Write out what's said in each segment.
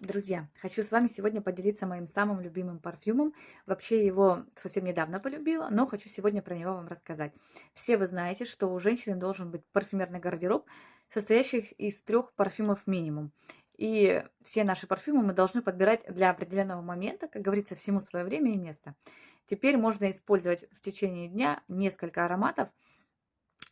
Друзья, хочу с вами сегодня поделиться моим самым любимым парфюмом. Вообще его совсем недавно полюбила, но хочу сегодня про него вам рассказать. Все вы знаете, что у женщины должен быть парфюмерный гардероб, состоящий из трех парфюмов минимум. И все наши парфюмы мы должны подбирать для определенного момента, как говорится, всему свое время и место. Теперь можно использовать в течение дня несколько ароматов,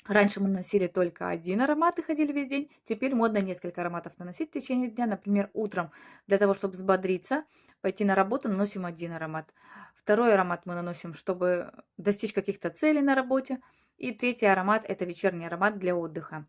Раньше мы носили только один аромат и ходили весь день. Теперь модно несколько ароматов наносить в течение дня. Например, утром для того, чтобы взбодриться, пойти на работу, наносим один аромат. Второй аромат мы наносим, чтобы достичь каких-то целей на работе. И третий аромат – это вечерний аромат для отдыха.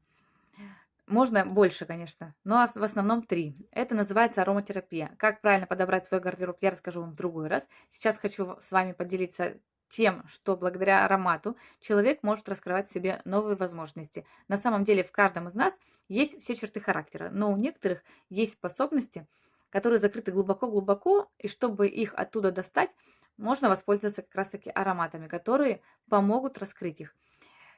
Можно больше, конечно, но в основном три. Это называется ароматерапия. Как правильно подобрать свой гардероб, я расскажу вам в другой раз. Сейчас хочу с вами поделиться тем, что благодаря аромату человек может раскрывать в себе новые возможности. На самом деле в каждом из нас есть все черты характера, но у некоторых есть способности, которые закрыты глубоко-глубоко, и чтобы их оттуда достать, можно воспользоваться как раз-таки ароматами, которые помогут раскрыть их.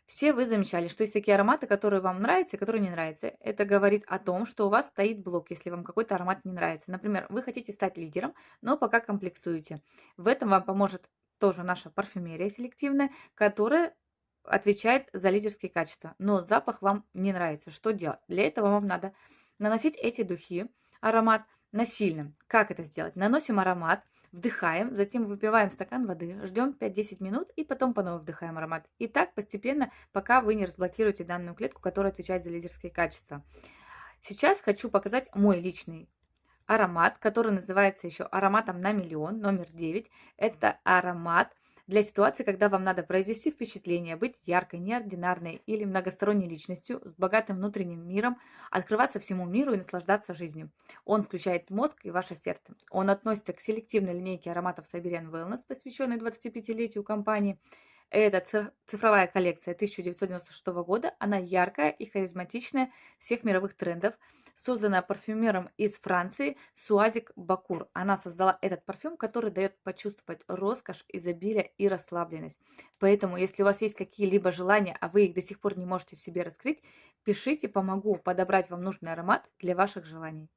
Все вы замечали, что есть такие ароматы, которые вам нравятся и которые не нравятся. Это говорит о том, что у вас стоит блок, если вам какой-то аромат не нравится. Например, вы хотите стать лидером, но пока комплексуете. В этом вам поможет тоже наша парфюмерия селективная, которая отвечает за лидерские качества. Но запах вам не нравится. Что делать? Для этого вам надо наносить эти духи, аромат насильно. Как это сделать? Наносим аромат, вдыхаем, затем выпиваем стакан воды, ждем 5-10 минут и потом по новой вдыхаем аромат. И так постепенно, пока вы не разблокируете данную клетку, которая отвечает за лидерские качества. Сейчас хочу показать мой личный аромат, который называется еще ароматом на миллион, номер 9. Это аромат для ситуации, когда вам надо произвести впечатление, быть яркой, неординарной или многосторонней личностью с богатым внутренним миром, открываться всему миру и наслаждаться жизнью. Он включает мозг и ваше сердце. Он относится к селективной линейке ароматов Siberian Wellness, посвященной 25-летию компании. Это цифровая коллекция 1996 года. Она яркая и харизматичная всех мировых трендов. Созданная парфюмером из Франции Суазик Бакур. Она создала этот парфюм, который дает почувствовать роскошь, изобилие и расслабленность. Поэтому, если у вас есть какие-либо желания, а вы их до сих пор не можете в себе раскрыть, пишите, помогу подобрать вам нужный аромат для ваших желаний.